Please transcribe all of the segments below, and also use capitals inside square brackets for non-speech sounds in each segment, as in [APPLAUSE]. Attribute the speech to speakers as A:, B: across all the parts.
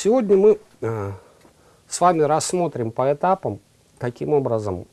A: Сегодня мы э, с вами рассмотрим по этапам, каким образом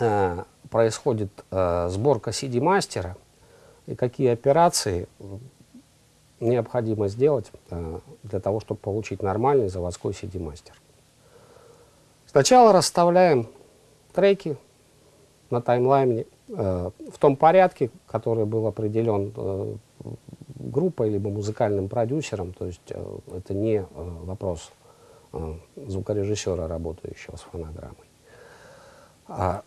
A: э, происходит э, сборка CD-мастера и какие операции необходимо сделать для того, чтобы получить нормальный заводской CD-мастер. Сначала расставляем треки на таймлайне э, в том порядке, который был определен группой либо музыкальным продюсером, то есть э, это не э, вопрос э, звукорежиссера, работающего с фонограммой. А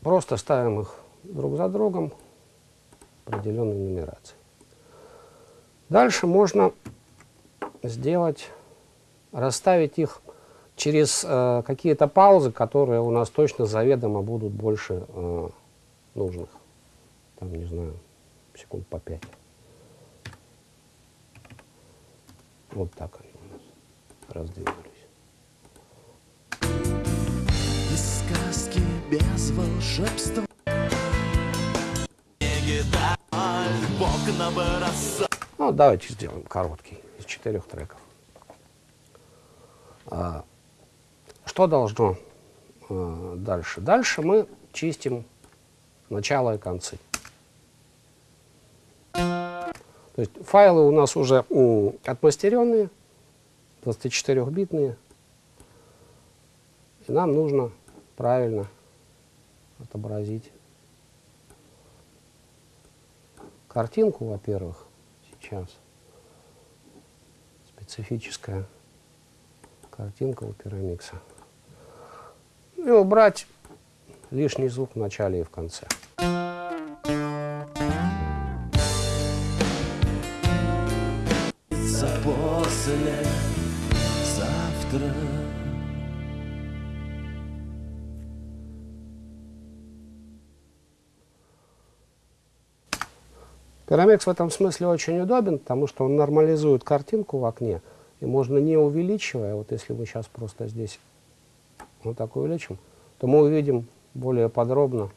A: просто ставим их друг за другом определенной нумерации. Дальше можно сделать, расставить их через э, какие-то паузы, которые у нас точно заведомо будут больше э, нужных. Там, не знаю, секунд по пять. Вот так они у нас раздвинулись.
B: Без сказки, без волшебства
A: Ну, давайте сделаем короткий, из четырех треков. А, что должно а, дальше? Дальше мы чистим начало и концы. То есть файлы у нас уже отмастеренные, 24-битные. И нам нужно правильно отобразить картинку, во-первых, сейчас. Специфическая картинка у пирамикса. И убрать лишний звук в начале и в конце. Пирамекс в этом смысле очень удобен, потому что он нормализует картинку в окне, и можно не увеличивая, вот если мы сейчас просто здесь вот так увеличим, то мы увидим более подробно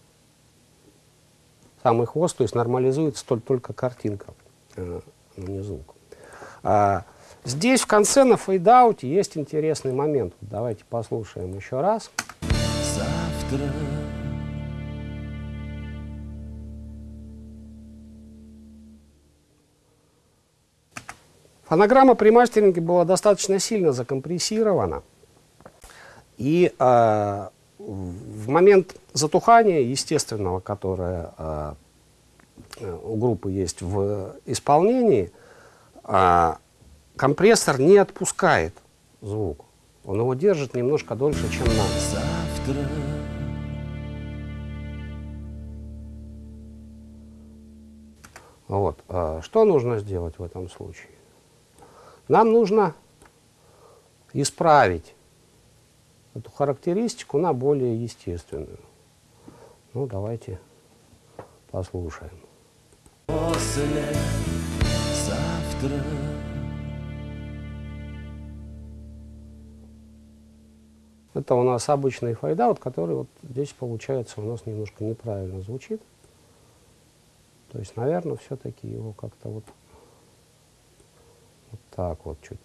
A: самый хвост, то есть нормализуется только, только картинка, э, звук. А, здесь в конце на фейдауте есть интересный момент. Давайте послушаем еще раз.
B: Завтра.
A: Фонограмма при мастеринге была достаточно сильно закомпрессирована. И э, в момент затухания естественного, которое э, у группы есть в исполнении, э, компрессор не отпускает звук. Он его держит немножко дольше, чем надо.
B: Завтра.
A: Вот. а Что нужно сделать в этом случае? Нам нужно исправить эту характеристику на более естественную. Ну, давайте послушаем.
B: После завтра.
A: Это у нас обычный файдаут, который вот здесь получается у нас немножко неправильно звучит. То есть, наверное, все-таки его как-то вот так вот чуть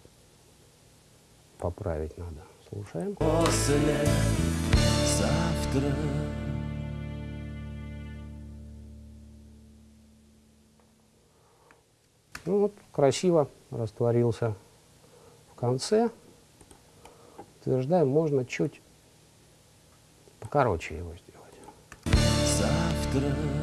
A: поправить надо. Слушаем.
B: После завтра.
A: Ну вот, красиво растворился в конце. Утверждаем, можно чуть покороче его сделать.
B: Завтра.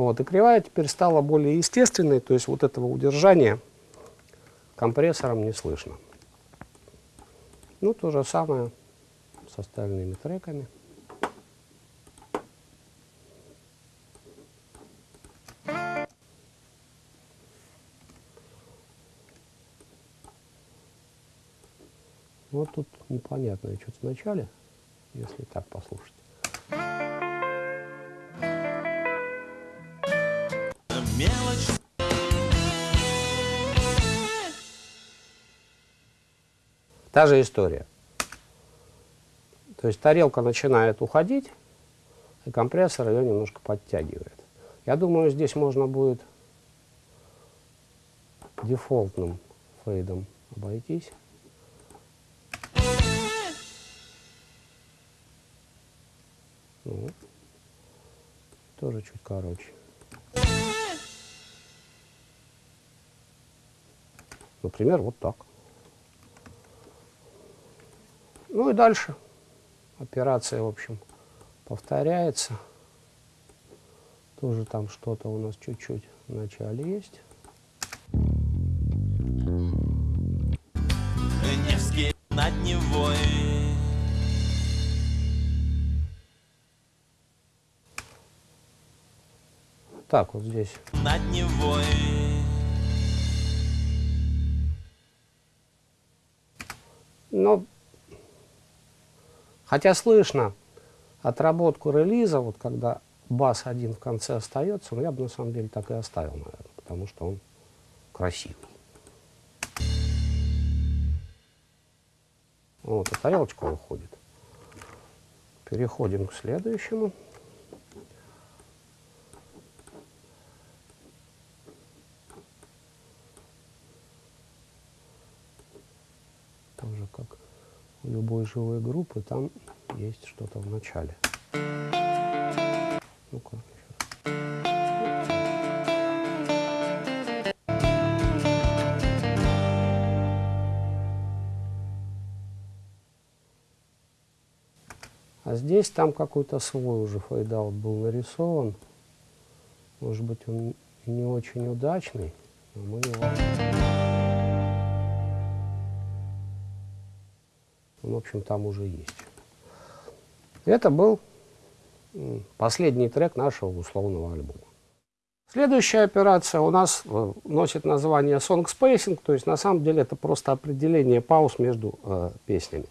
A: Вот, и кривая теперь стала более естественной, то есть вот этого удержания компрессором не слышно. Ну, то же самое с остальными треками. Вот тут непонятное что-то в начале, если так послушать. Та же история. То есть тарелка начинает уходить, и компрессор ее немножко подтягивает. Я думаю, здесь можно будет дефолтным фейдом обойтись. Ну, тоже чуть короче. Например, вот так. Ну и дальше операция, в общем, повторяется. Тоже там что-то у нас чуть-чуть в начале есть.
B: Невский над Невой
A: Так, вот здесь.
B: Над Невой
A: Но, хотя слышно отработку релиза, вот когда бас один в конце остается, но я бы на самом деле так и оставил, наверное, потому что он красивый. Вот, и тарелочка уходит. Переходим к следующему. Тоже как у любой живой группы, там есть что-то в начале. Ну-ка. А здесь там какой-то свой уже fade out был нарисован. Может быть, он не очень удачный, но мы его... в общем, там уже есть. Это был последний трек нашего условного альбома. Следующая операция у нас э, носит название Song Spacing, то есть на самом деле это просто определение пауз между э, песнями.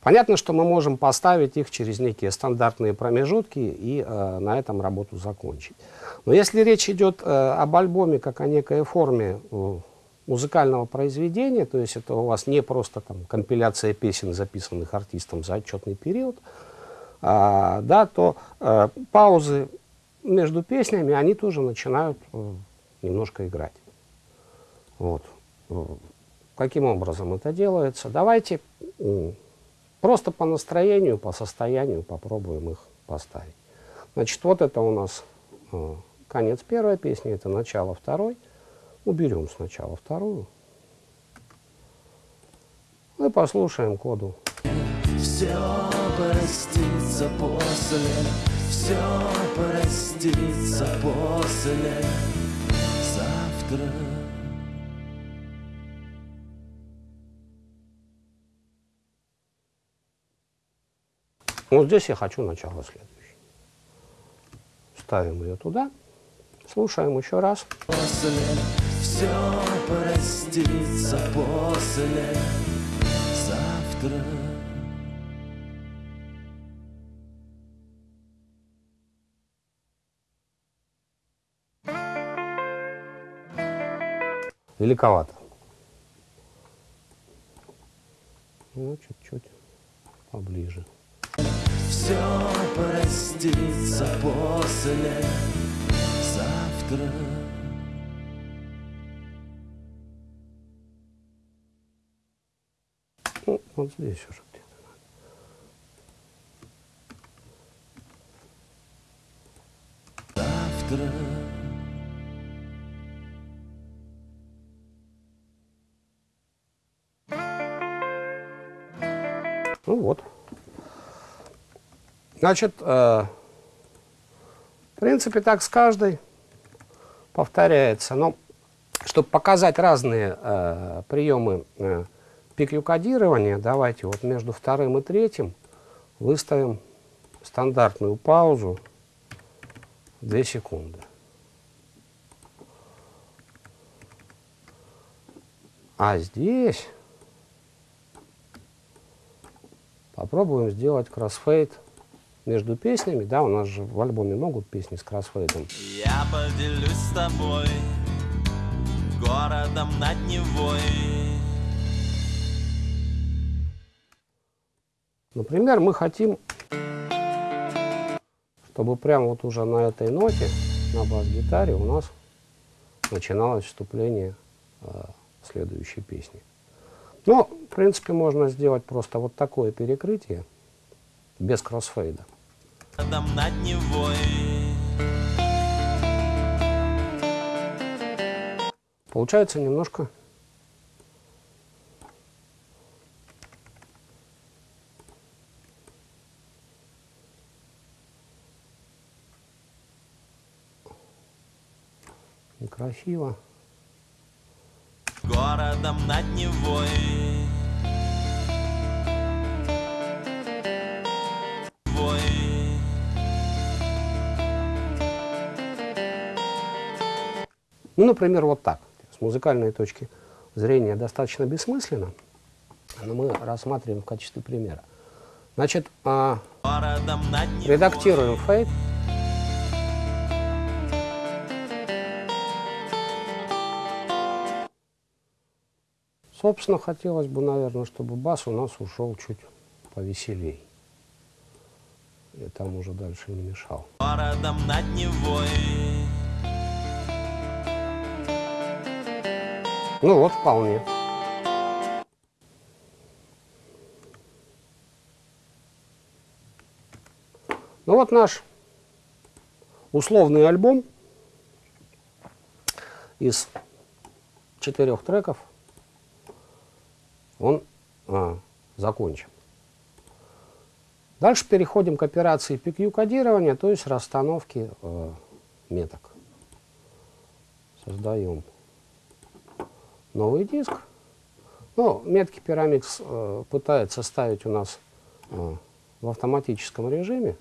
A: Понятно, что мы можем поставить их через некие стандартные промежутки и э, на этом работу закончить. Но если речь идет э, об альбоме как о некой форме э, музыкального произведения, то есть это у вас не просто там, компиляция песен, записанных артистом за отчетный период, а, да, то э, паузы между песнями, они тоже начинают э, немножко играть. Вот. Э, Каким образом это делается? Давайте просто по настроению, по состоянию попробуем их поставить. Значит, вот это у нас конец первой песни, это начало второй. Уберем сначала вторую. И послушаем коду.
B: Все простится после Все простится после Завтра
A: Вот здесь я хочу начало следующее. Ставим ее туда. Слушаем еще раз.
B: после Все простится после Завтра
A: Великовато. Ну, чуть-чуть поближе.
B: Все простится после Завтра
A: вот здесь уже где-то.
B: Завтра
A: Ну вот. Значит, э, в принципе, так с каждой повторяется. Но чтобы показать разные э, приемы э, пиклю-кодирования, давайте вот между вторым и третьим выставим стандартную паузу 2 секунды. А здесь попробуем сделать кроссфейд между песнями. Да, у нас же в альбоме могут песни с кроссфейдом.
B: Я поделюсь с тобой Городом над Невой
A: Например, мы хотим, чтобы прямо вот уже на этой ноте на бас-гитаре у нас начиналось вступление э, следующей песни. Но, в принципе, можно сделать просто вот такое перекрытие без кроссфейда.
B: Над
A: Получается немножко некрасиво.
B: городом над Невой. Вой.
A: Ну, например, вот так. С музыкальной точки зрения достаточно бессмысленно, но мы рассматриваем в качестве примера. Значит, а, редактируем фейт. Собственно, хотелось бы, наверное, чтобы бас у нас ушел чуть повеселей. И там уже дальше не мешал.
B: Городом над Невой.
A: Ну вот, вполне. Ну вот наш условный альбом из четырех треков, он а, закончен. Дальше переходим к операции PQ-кодирования, то есть расстановки э, меток. Создаем новый диск. Ну, метки Pyramix э, пытается ставить у нас э, в автоматическом режиме.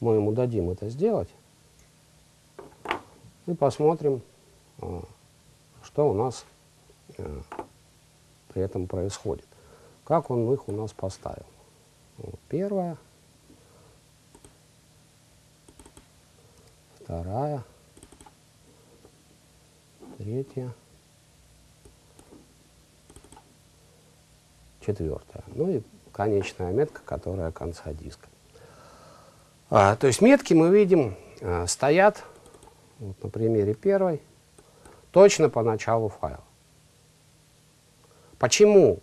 A: Мы ему дадим это сделать. И посмотрим, э, что у нас э, при этом происходит. Как он их у нас поставил. Вот, первая. Вторая. Третья. четвертая. Ну и конечная метка, которая конца диска. А, то есть метки мы видим а, стоят, вот на примере первой, точно по началу файла. Почему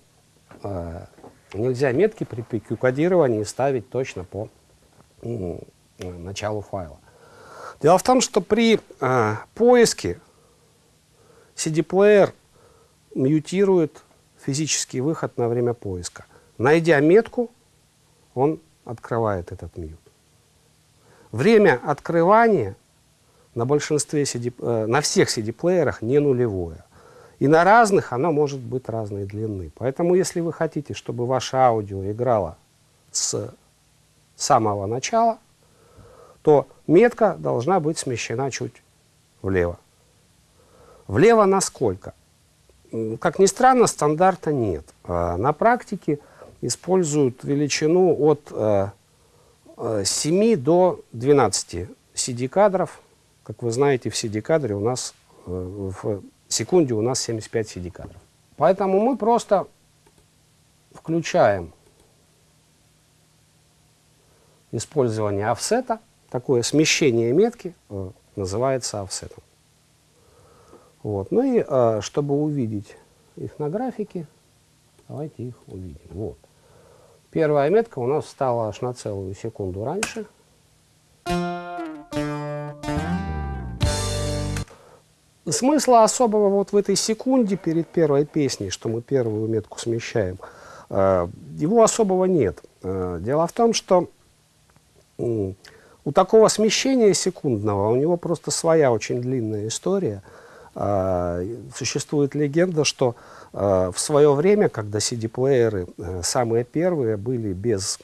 A: а, нельзя метки при PQ-кодировании ставить точно по м, началу файла? Дело в том, что при а, поиске CD-плеер мьютирует физический выход на время поиска. Найдя метку, он открывает этот мьют. Время открывания на большинстве CD, э, на всех CD-плеерах не нулевое. И на разных оно может быть разной длины. Поэтому, если вы хотите, чтобы ваше аудио играло с самого начала, то метка должна быть смещена чуть влево. Влево насколько? Как ни странно, стандарта нет. А на практике используют величину от э, э, 7 до 12 CD-кадров. Как вы знаете, в CD-кадре у нас э, в секунде у нас 75 CD-кадров. Поэтому мы просто включаем использование офсета. Такое смещение метки э, называется офсетом. Вот. Ну и э, чтобы увидеть их на графике, давайте их увидим. Вот. Первая метка у нас стала аж на целую секунду раньше. Смысла особого вот в этой секунде перед первой песней, что мы первую метку смещаем, э, его особого нет. Э, дело в том, что у такого смещения секундного у него просто своя очень длинная история. Э, существует легенда, что в свое время, когда CD-плееры самые первые были без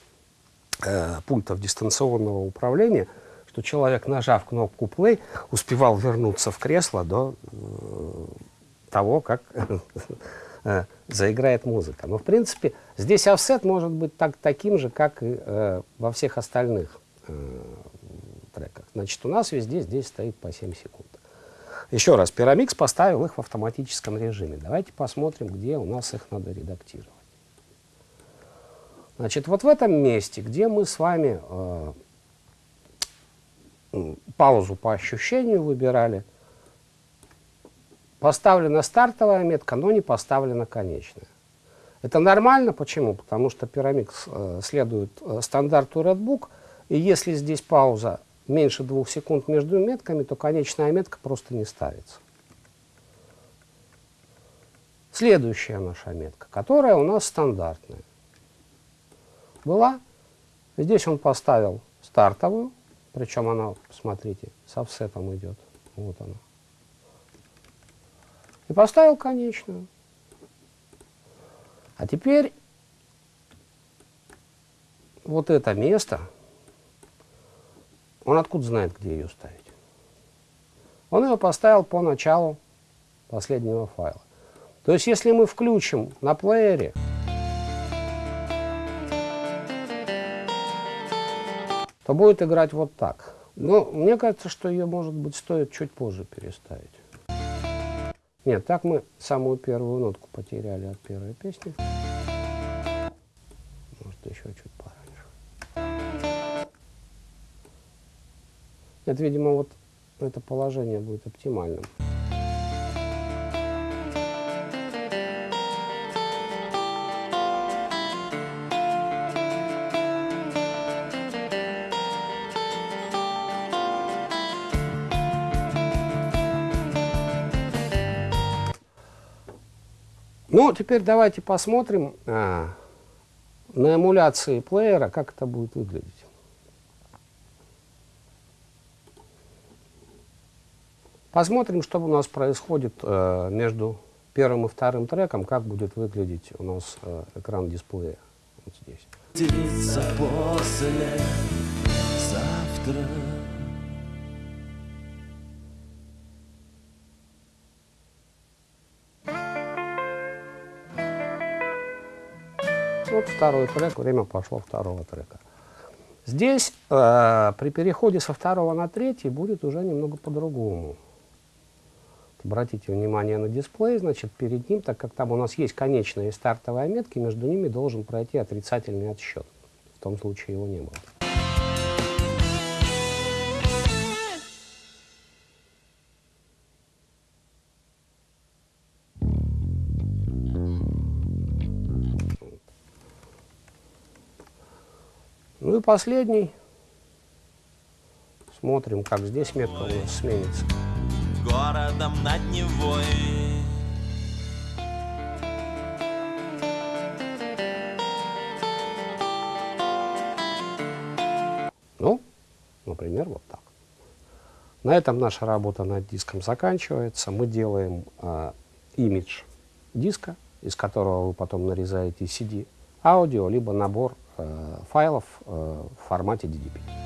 A: пультов дистанционного управления, что человек, нажав кнопку play, успевал вернуться в кресло до э, того, как [LAUGHS] э, заиграет музыка. Но, в принципе, здесь офсет может быть так, таким же, как и э, во всех остальных э, треках. Значит, у нас везде здесь стоит по 7 секунд. Еще раз, Pyramix поставил их в автоматическом режиме. Давайте посмотрим, где у нас их надо редактировать. Значит, вот в этом месте, где мы с вами э, паузу по ощущению выбирали. Поставлена стартовая метка, но не поставлена конечная. Это нормально. Почему? Потому что Pyramix э, следует э, стандарту Redbook, и если здесь пауза меньше двух секунд между метками, то конечная метка просто не ставится. Следующая наша метка, которая у нас стандартная. Была. Здесь он поставил стартовую, причем она, посмотрите, с офсетом идет. Вот она. И поставил конечную. А теперь вот это место, он откуда знает, где ее ставить? Он ее поставил по началу последнего файла. То есть, если мы включим на плеере, то будет играть вот так. Но мне кажется, что ее, может быть, стоит чуть позже переставить. Нет, так мы самую первую нотку потеряли от первой песни. Может, еще чуть пораньше. Нет, видимо, вот это положение будет оптимальным. Ну, теперь давайте посмотрим а, на эмуляции плеера, как это будет выглядеть. Посмотрим, что у нас происходит э, между первым и вторым треком, как будет выглядеть у нас э, экран дисплея вот здесь. Вот второй трек, время пошло второго трека. Здесь э, при переходе со второго на третий будет уже немного по-другому. Обратите внимание на дисплей, значит, перед ним, так как там у нас есть конечные стартовые метки, между ними должен пройти отрицательный отсчет. В том случае его не было. Ну и последний. Смотрим, как здесь метка у нас сменится.
B: Городом над Невой.
A: Ну, например, вот так. На этом наша работа над диском заканчивается. Мы делаем э, имидж диска, из которого вы потом нарезаете CD, аудио, либо набор файлов э, в формате DDP.